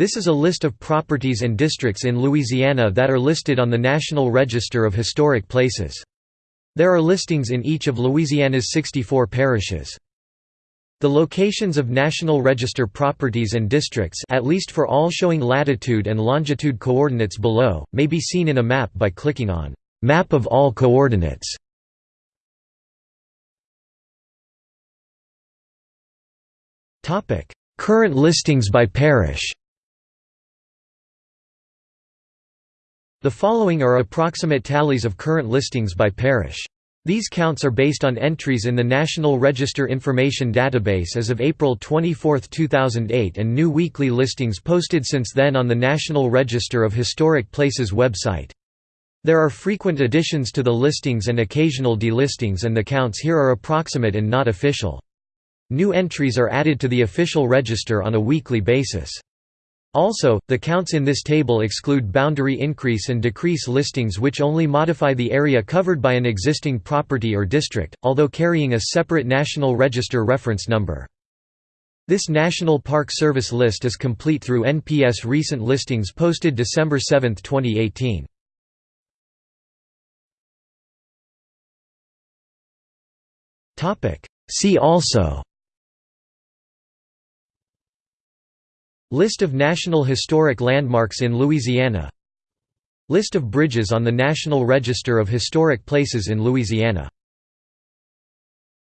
This is a list of properties and districts in Louisiana that are listed on the National Register of Historic Places. There are listings in each of Louisiana's 64 parishes. The locations of National Register properties and districts at least for all showing latitude and longitude coordinates below, may be seen in a map by clicking on «Map of all coordinates». Current listings by parish The following are approximate tallies of current listings by parish. These counts are based on entries in the National Register Information Database as of April 24, 2008 and new weekly listings posted since then on the National Register of Historic Places website. There are frequent additions to the listings and occasional delistings and the counts here are approximate and not official. New entries are added to the official register on a weekly basis. Also, the counts in this table exclude boundary increase and decrease listings which only modify the area covered by an existing property or district, although carrying a separate National Register reference number. This National Park Service list is complete through NPS recent listings posted December 7, 2018. See also List of National Historic Landmarks in Louisiana. List of bridges on the National Register of Historic Places in Louisiana